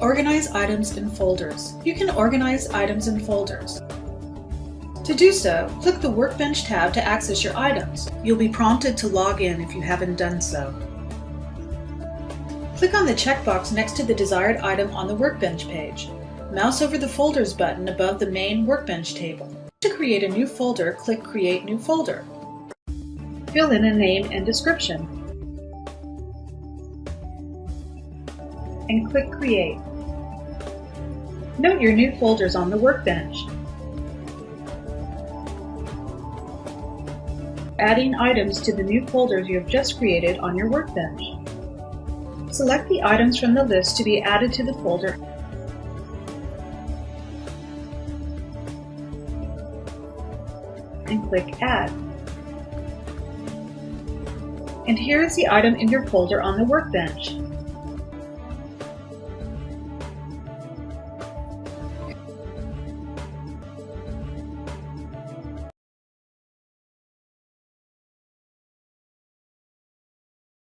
Organize items in folders. You can organize items in folders. To do so, click the Workbench tab to access your items. You'll be prompted to log in if you haven't done so. Click on the checkbox next to the desired item on the Workbench page. Mouse over the Folders button above the main Workbench table. To create a new folder, click Create New Folder. Fill in a name and description. And click Create. Note your new folders on the Workbench. Adding items to the new folders you have just created on your Workbench. Select the items from the list to be added to the folder and click Add. And here is the item in your folder on the Workbench.